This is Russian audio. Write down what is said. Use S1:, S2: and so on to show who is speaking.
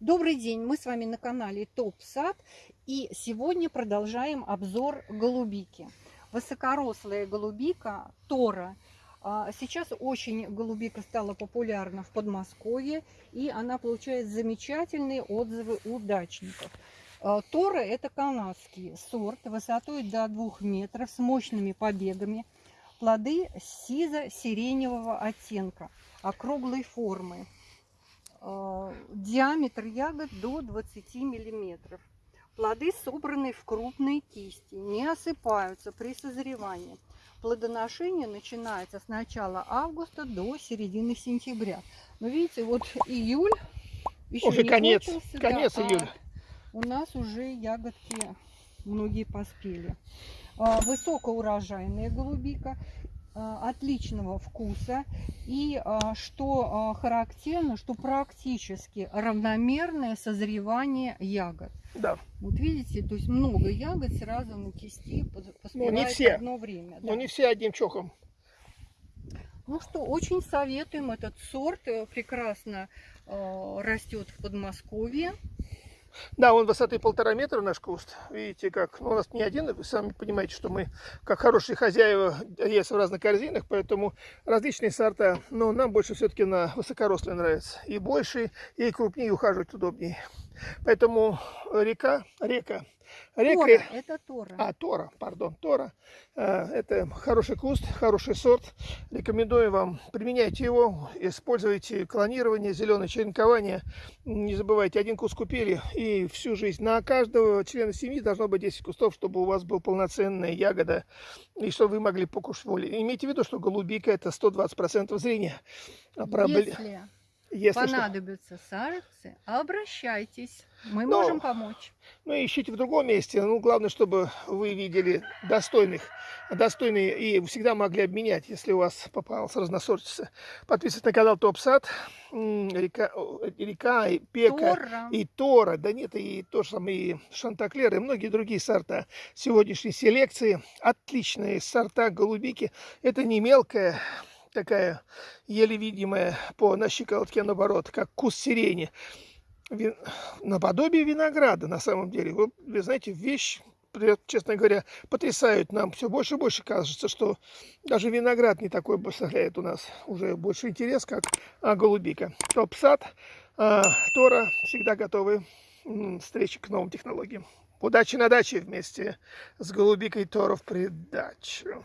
S1: Добрый день, мы с вами на канале Топ Сад и сегодня продолжаем обзор голубики. Высокорослая голубика Тора. А, сейчас очень голубика стала популярна в Подмосковье и она получает замечательные отзывы у дачников. А, Тора это канадский сорт высотой до 2 метров с мощными побегами. Плоды сизо-сиреневого оттенка, округлой формы. Э, диаметр ягод до 20 миллиметров. Плоды собраны в крупные кисти, не осыпаются при созревании. Плодоношение начинается с начала августа до середины сентября. Но видите, вот июль еще
S2: уже
S1: не
S2: конец,
S1: кончился,
S2: конец
S1: да,
S2: июля.
S1: А у нас уже ягодки многие поспели. А, высокоурожайная голубика а, отличного вкуса и а, что характерно, что практически равномерное созревание ягод.
S2: Да.
S1: Вот видите, то есть много ягод сразу на кисти
S2: Ну, не
S1: поспевает
S2: все.
S1: одно время.
S2: Но
S1: да.
S2: не все одним чохом.
S1: Ну что, очень советуем этот сорт, э, прекрасно э, растет в Подмосковье.
S2: Да, он высоты полтора метра наш куст. Видите, как ну, у нас не один, вы сами понимаете, что мы, как хорошие хозяева, есть в разных корзинах, поэтому различные сорта. Но нам больше все-таки на высокорослые нравится. И больше, и крупнее, ухаживать удобнее. Поэтому река, река, река...
S1: Тора, это Тора.
S2: А, Тора, пардон, Тора. Э, Это хороший куст, хороший сорт. Рекомендую вам, применяйте его, используйте клонирование, зеленое черенкование. Не забывайте, один куст купили и всю жизнь. На каждого члена семьи должно быть 10 кустов, чтобы у вас была полноценная ягода и чтобы вы могли покушать волей. Имейте в виду, что голубика это 120% зрения. А пробле-
S1: Если
S2: Если что.
S1: понадобятся саженцы, обращайтесь. Мы
S2: Но-
S1: можем помочь.
S2: Ну, ищите в другом месте. Ну, главное, чтобы вы видели достойных, достойные и всегда могли обменять, если у вас попалась разносортица. Подписывайтесь на канал Топ Сад, М, река, река и Пека,
S1: Тора.
S2: и Тора, да нет, и то же самое, и Шантаклер, и многие другие сорта сегодняшней селекции. Отличные сорта голубики. Это не мелкая, такая еле видимая по на щиколотке наоборот, как куст сирени вин- наподобие винограда на самом деле. Вы, вы знаете, вещь, честно говоря, потрясают нам. Все больше и больше кажется, что даже виноград не такой представляет у нас уже больше интерес, как а, голубика. Топ-сад, а, Тора всегда готовы встречи к новым технологиям. Удачи на даче вместе с голубикой Тора в придачу.